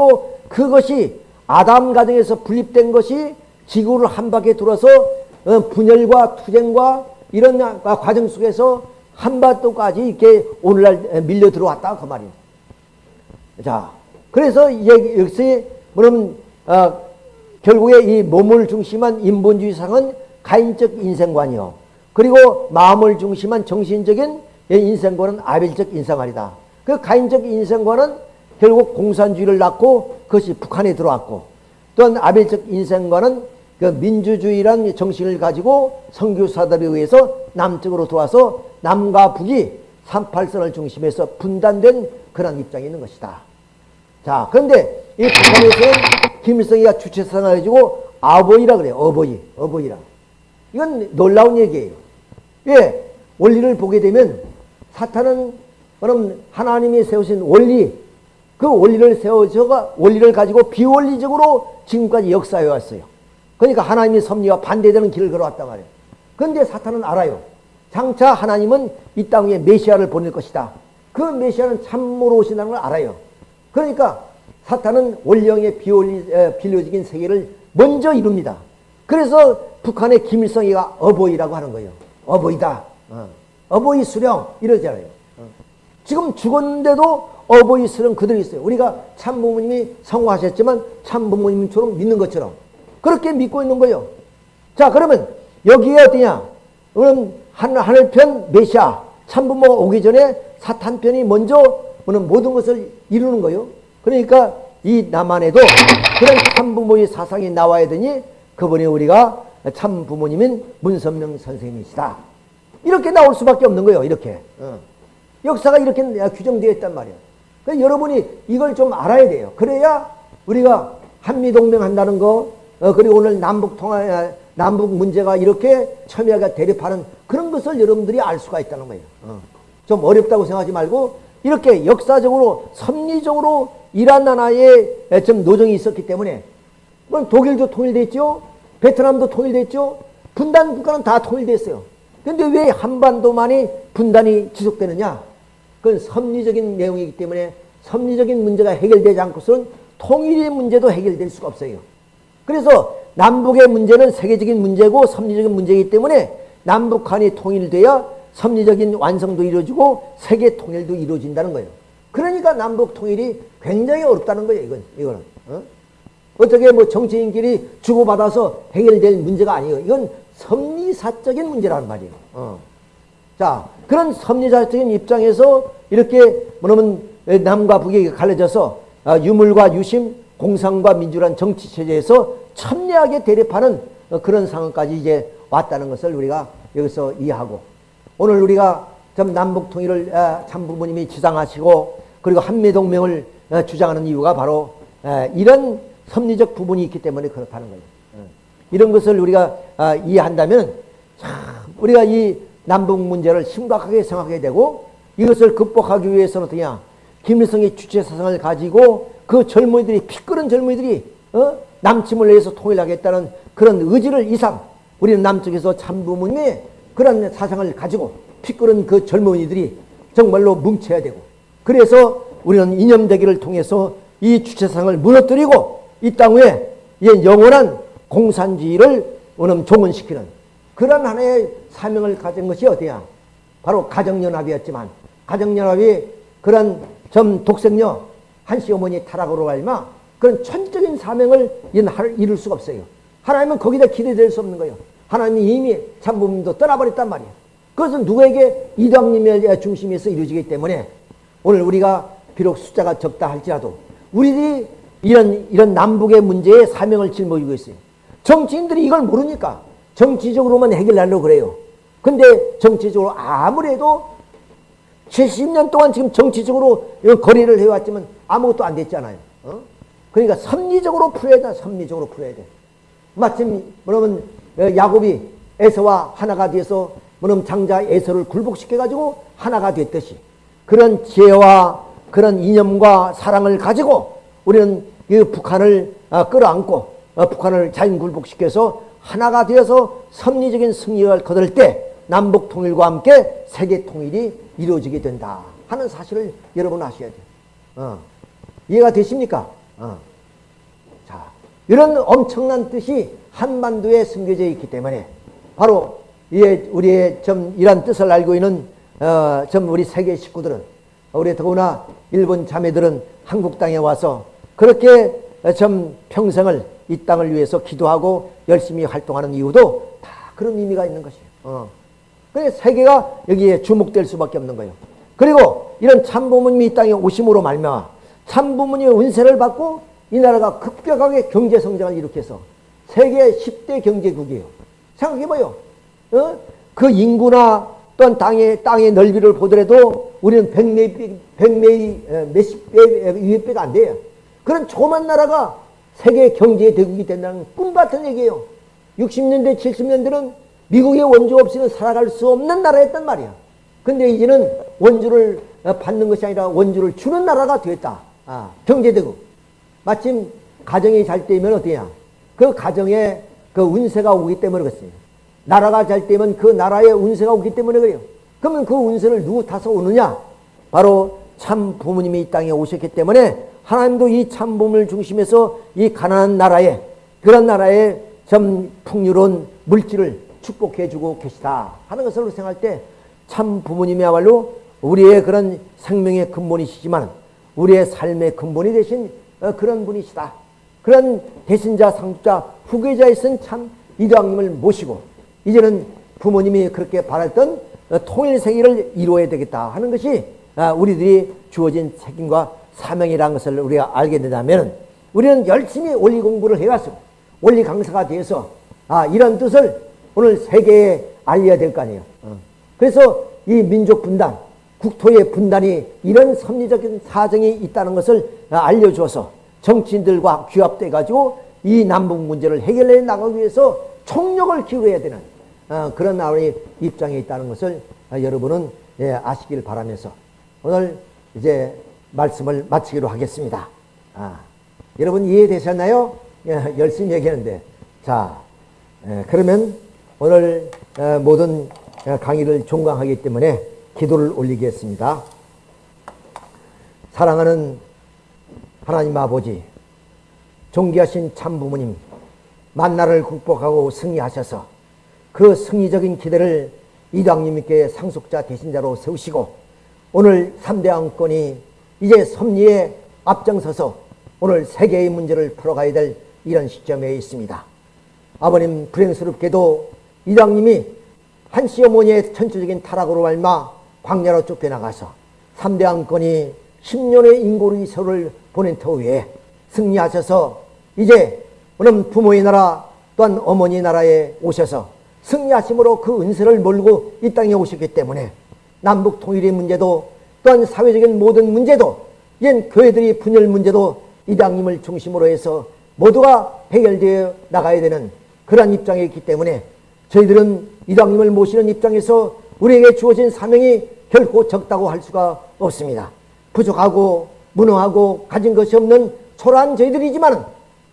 S1: 그것이 아담 가정에서 분립된 것이 지구를 한 바퀴 돌아서 분열과 투쟁과 이런 과정 속에서 한반도까지 이렇게 오늘날 밀려 들어왔다 그 말이에요. 자, 그래서 여기서 뭐냐면 어, 결국에 이 몸을 중심한 인본주의상은 가인적 인생관이요. 그리고 마음을 중심한 정신적인 인생관은 아벨적 인생관이다. 그 가인적 인생관은 결국 공산주의를 낳고 그것이 북한에 들어왔고 또한 아벨적 인생관은 그 민주주의란 정신을 가지고 선교사들에 의해서 남쪽으로 들어와서 남과 북이 38선을 중심해서 분단된 그런 입장이 있는 것이다. 자, 그런데 이 북한에서는 김일성이가 주체성을 가지고 아버이라 그래요. 어버이, 어버이라. 이건 놀라운 얘기예요. 왜? 원리를 보게 되면 사탄은 그럼 하나님이 세우신 원리, 그 원리를 세워서 원리를 가지고 비원리적으로 지금까지 역사해 왔어요. 그러니까 하나님의 섭리와 반대되는 길을 걸어왔단 말이에요. 그런데 사탄은 알아요. 장차 하나님은 이 땅 위에 메시아를 보낼 것이다. 그 메시아는 참으로 오신다는 걸 알아요. 그러니까 사탄은 원령의 비료적인 세계를 먼저 이룹니다. 그래서 북한의 김일성이가 어버이라고 하는 거예요. 어버이다. 어. 버이 수령 이러잖아요. 어. 지금 죽었는데도 어버이 수령 그대로 있어요. 우리가 참 부모님이 성화하셨지만 참 부모님처럼 믿는 것처럼 그렇게 믿고 있는 거예요. 자 그러면 여기에 어디냐? 그럼 하늘편 메시아 참부모가 오기 전에 사탄편이 먼저 모든 것을 이루는 거예요. 그러니까 이 남한에도 그런 참부모의 사상이 나와야 되니 그분이 우리가 참부모님인 문선명 선생님이시다. 이렇게 나올 수밖에 없는 거예요. 이렇게. 어. 역사가 이렇게 규정되어 있단 말이에요. 그러니까 여러분이 이걸 좀 알아야 돼요. 그래야 우리가 한미동맹 한다는 거, 어, 그리고 오늘 남북 통화, 남북 문제가 이렇게 첨예하게 대립하는 그런 것을 여러분들이 알 수가 있다는 거예요. 어. 좀 어렵다고 생각하지 말고 이렇게 역사적으로 섭리적으로 이란 나라에 좀 노정이 있었기 때문에 독일도 통일됐죠. 베트남도 통일됐죠. 분단 국가는 다 통일됐어요. 근데 왜 한반도만이 분단이 지속되느냐? 그건 섭리적인 내용이기 때문에 섭리적인 문제가 해결되지 않고서는 통일의 문제도 해결될 수가 없어요. 그래서 남북의 문제는 세계적인 문제고 섭리적인 문제이기 때문에 남북한이 통일돼야 섭리적인 완성도 이루어지고 세계 통일도 이루어진다는 거예요. 그러니까 남북 통일이 굉장히 어렵다는 거예요. 이건 이거는 어? 어떻게 뭐 정치인끼리 주고받아서 해결될 문제가 아니에요. 이건 섭리사적인 문제라는 말이에요. 어. 자 그런 섭리사적인 입장에서 이렇게 뭐냐면 남과 북이 갈라져서 아, 유물과 유심, 공상과 민주란 정치 체제에서 첨예하게 대립하는 그런 상황까지 이제 왔다는 것을 우리가 여기서 이해하고 오늘 우리가 좀 남북 통일을 아, 참부모님이 지상하시고 그리고 한미동맹을 아, 주장하는 이유가 바로 이런 섭리적 부분이 있기 때문에 그렇다는 거예요. 이런 것을 우리가 이해한다면 우리가 이 남북 문제를 심각하게 생각하게 되고 이것을 극복하기 위해서는 어떠냐 김일성의 주체 사상을 가지고 그 젊은이들이 피 끓은 젊은이들이 어? 남침을 위해서 통일하겠다는 그런 의지를 이상 우리는 남쪽에서 참부모님의 그런 사상을 가지고 피 끓은 그 젊은이들이 정말로 뭉쳐야 되고 그래서 우리는 이념대기를 통해서 이 주체상을 무너뜨리고 이땅 위에 영원한 공산주의를 오늘 종언시키는 그런 하나의 사명을 가진 것이 어디야? 바로 가정연합이었지만 가정연합이 그런 점 독생녀 한시 어머니 타락으로 갈마 그런 천적인 사명을 이룰 수가 없어요. 하나님은 거기다 기대될 수 없는 거예요. 하나님이 이미 참부님도 떠나버렸단 말이에요. 그것은 누구에게 이방님의 중심에서 이루어지기 때문에 오늘 우리가 비록 숫자가 적다 할지라도 우리들이 이런, 이런 남북의 문제에 사명을 짊어지고 있어요. 정치인들이 이걸 모르니까 정치적으로만 해결하려고 그래요. 근데 정치적으로 아무래도 70년 동안 지금 정치적으로 거리를 해왔지만 아무것도 안 됐잖아요. 어? 그러니까 섭리적으로 풀어야 돼. 섭리적으로 풀어야 돼. 마침 뭐냐면 야곱이 에서와 하나가 돼서 뭐냐면 장자 에서를 굴복시켜 가지고 하나가 됐듯이 그런 지혜와 그런 이념과 사랑을 가지고 우리는 이 북한을 어, 끌어안고 어, 북한을 자연 굴복시켜서 하나가 되어서 섭리적인 승리를 거둘 때 남북 통일과 함께 세계 통일이 이루어지게 된다 하는 사실을 여러분 아셔야 돼요. 어. 이해가 되십니까? 어. 자, 이런 엄청난 뜻이 한반도에 숨겨져 있기 때문에 바로 우리의 좀 이런 뜻을 알고 있는 어, 좀 우리 세계 식구들은 우리 더구나 일본 자매들은 한국 땅에 와서 그렇게 좀 평생을 이 땅을 위해서 기도하고 열심히 활동하는 이유도 다 그런 의미가 있는 것이에요. 어. 그래 세계가 여기에 주목될 수밖에 없는 거예요. 그리고 이런 참부모님이 이 땅에 오심으로 말미암아 참부모님의 은혜를 받고 이 나라가 급격하게 경제 성장을 일으켜서 세계 10대 경제국이에요. 생각해봐요. 어? 그 인구나 또한 땅의, 땅의 넓이를 보더라도 우리는 백매, 백매, 몇십 배, 몇 배가 안 돼요. 그런 조그만 나라가 세계 경제 대국이 된다는 꿈 같은 얘기예요. 60년대, 70년대는 미국의 원조 없이는 살아갈 수 없는 나라였단 말이야. 근데 이제는 원주를 받는 것이 아니라 원주를 주는 나라가 되었다. 아, 경제대국. 마침 가정이 잘 되면 어떠냐. 그 가정에 그 운세가 오기 때문에 그렇습니다. 나라가 잘 되면 그 나라에 운세가 오기 때문에 그래요. 그러면 그 운세를 누구 타서 오느냐? 바로 참 부모님이 이 땅에 오셨기 때문에 하나님도 이 참 부모를 중심해서 이 가난한 나라에 그런 나라에 좀 풍요로운 물질을 축복해 주고 계시다 하는 것을 생각할 때 참 부모님이야말로 우리의 그런 생명의 근본이시지만 우리의 삶의 근본이 되신 어, 그런 분이시다. 그런 대신자, 상주자, 후계자이신 참 이도왕님을 모시고 이제는 부모님이 그렇게 바랐던 어, 통일 세계를 이루어야 되겠다 하는 것이 아, 우리들이 주어진 책임과 사명이라는 것을 우리가 알게 된다면 우리는 열심히 원리 공부를 해왔습니다. 원리 강사가 되어서 아, 이런 뜻을 오늘 세계에 알려야 될 거 아니에요. 어. 그래서 이 민족 분단, 국토의 분단이 이런 섭리적인 사정이 있다는 것을 알려주어서 정치인들과 규합돼 가지고 이 남북 문제를 해결해 나가기 위해서 총력을 기울여야 되는 어, 그런 나의 입장에 있다는 것을 여러분은 예, 아시길 바라면서 오늘 이제 말씀을 마치기로 하겠습니다. 아, 여러분 이해되셨나요? 예, 열심히 얘기하는데 자 예, 그러면 오늘 어, 모든 강의를 종강하기 때문에 기도를 올리겠습니다. 사랑하는 하나님 아버지, 존귀하신 참부모님, 만나를 극복하고 승리하셔서 그 승리적인 기대를 이당님께 상속자 대신자로 세우시고 오늘 3대 왕권이 이제 섭리에 앞장서서 오늘 세계의 문제를 풀어가야 될 이런 시점에 있습니다. 아버님 불행스럽게도 이당님이 한시 어머니의 천체적인 타락으로 말마 광야로 쫓겨나가서 3대 왕권이 10년의 인고의 세월을 보낸 터위에 승리하셔서 이제 오늘 부모의 나라 또한 어머니 나라에 오셔서 승리하심으로 그 은세를 몰고 이 땅에 오셨기 때문에 남북 통일의 문제도 또한 사회적인 모든 문제도 이젠 교회들이 분열 문제도 이당님을 중심으로 해서 모두가 해결되어 나가야 되는 그러한 입장에 있기 때문에 저희들은 이당님을 모시는 입장에서 우리에게 주어진 사명이 결코 적다고 할 수가 없습니다. 부족하고 무능하고 가진 것이 없는 초라한 저희들이지만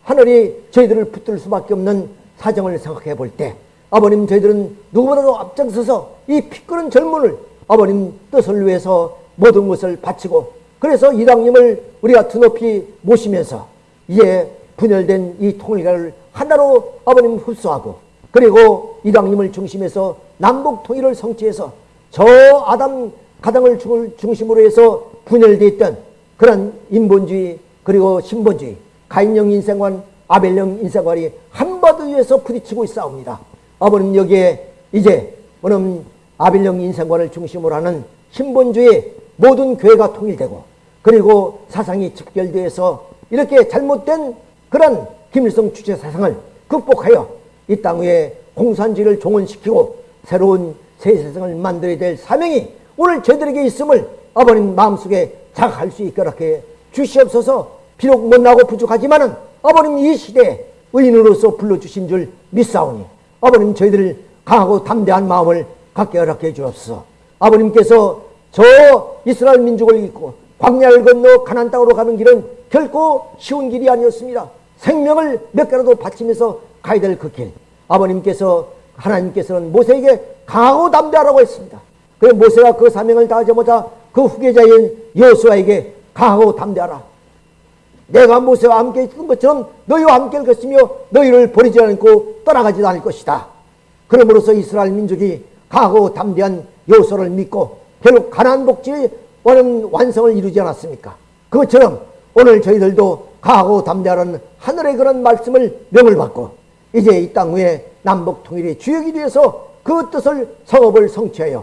S1: 하늘이 저희들을 붙들 수밖에 없는 사정을 생각해 볼 때 아버님 저희들은 누구보다도 앞장서서 이 피끄는 젊은을 아버님 뜻을 위해서 모든 것을 바치고 그래서 이당님을 우리가 두높이 모시면서 이제 분열된 이 통일가를 하나로 아버님 흡수하고 그리고 이당님을 중심해서 남북 통일을 성취해서 저 아담 가당을 중심으로 해서 분열되어 있던 그런 인본주의 그리고 신본주의 가인형 인생관 아벨형 인생관이 한바드 위에서 부딪히고 있사옵니다. 아버님 여기에 이제 오늘 아벨형 인생관을 중심으로 하는 신본주의 모든 교회가 통일되고 그리고 사상이 직결되어서 이렇게 잘못된 그런 김일성 주체 사상을 극복하여 이 땅 위에 공산주의를 종언시키고 새로운 새 세상을 만들어야 될 사명이 오늘 저들에게 있음을 아버님 마음속에 자각할 수 있게 주시옵소서. 비록 못나고 부족하지만 은 아버님 이 시대에 의인으로서 불러주신 줄 믿사오니 아버님 저희들을 강하고 담대한 마음을 갖게 허락해 주옵소서. 아버님께서 저 이스라엘 민족을 잊고 광야를 건너 가난 땅으로 가는 길은 결코 쉬운 길이 아니었습니다. 생명을 몇 개라도 바치면서 가야 될 그 길. 아버님께서 하나님께서는 모세에게 강하고 담대하라고 했습니다. 그래 모세가 그 사명을 다하자마자 그 후계자인 여수아에게 강하고 담대하라. 내가 모세와 함께 있던 것처럼 너희와 함께 할 것이며 너희를 버리지 않고 떠나가지도 않을 것이다. 그러므로서 이스라엘 민족이 강하고 담대한 여호수를 믿고 결국 가난 복지의 원은 완성을 이루지 않았습니까? 그것처럼 오늘 저희들도 가하고 담대하는 하늘의 그런 말씀을 명을 받고 이제 이 땅 위에 남북 통일의 주역이 되어서 그 뜻을 성업을 성취하여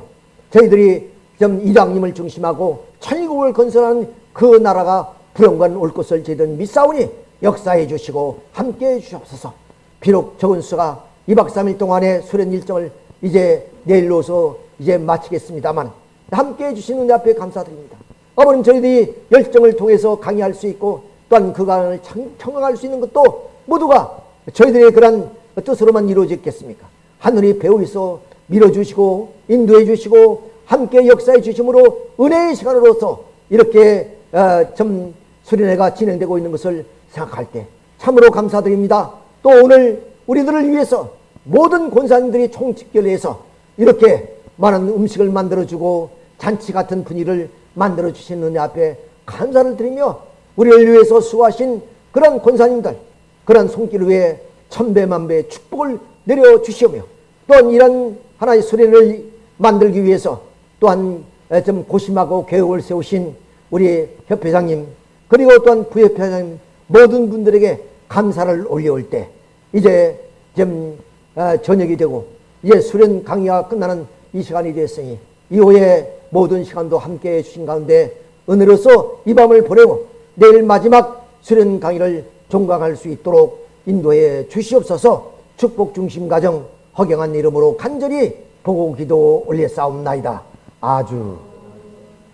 S1: 저희들이 좀 이장님을 중심하고 천국을 건설하는 그 나라가 불영관 올 것을 저희들 믿사오니 역사해 주시고 함께 해 주시옵소서 비록 적은 수가 2박 3일 동안의 수련 일정을 이제 내일로서 이제 마치겠습니다만 함께 해 주시는 은혜 앞에 감사드립니다. 아버님 저희들이 열정을 통해서 강의할 수 있고 또한 그 강을 청각할 수 있는 것도 모두가 저희들의 그런 뜻으로만 이루어졌겠습니까? 하늘이 배우에서 밀어주시고 인도해 주시고 함께 역사해 주심으로 은혜의 시간으로서 이렇게 어, 좀 수련회가 진행되고 있는 것을 생각할 때 참으로 감사드립니다. 또 오늘 우리들을 위해서 모든 권사님들이 총집결해서 이렇게 많은 음식을 만들어주고 잔치 같은 분위기를 만들어주신 은혜 앞에 감사를 드리며 우리를 위해서 수고하신 그런 권사님들 그런 손길 위에 천배만배의 축복을 내려주시오며 또한 이런 하나의 수련을 만들기 위해서 또한 좀 고심하고 계획을 세우신 우리 협회장님 그리고 또한 부협회장님 모든 분들에게 감사를 올려올 때 이제 좀 어, 저녁이 되고 이제 수련 강의가 끝나는 이 시간이 됐으니 이후에 모든 시간도 함께 해 주신 가운데 은혜로서 이 밤을 보내고 내일 마지막 수련 강의를 종강할 수 있도록 인도해 주시옵소서 축복 중심 가정 허경한 이름으로 간절히 보고 기도 올려 싸움나이다. 아주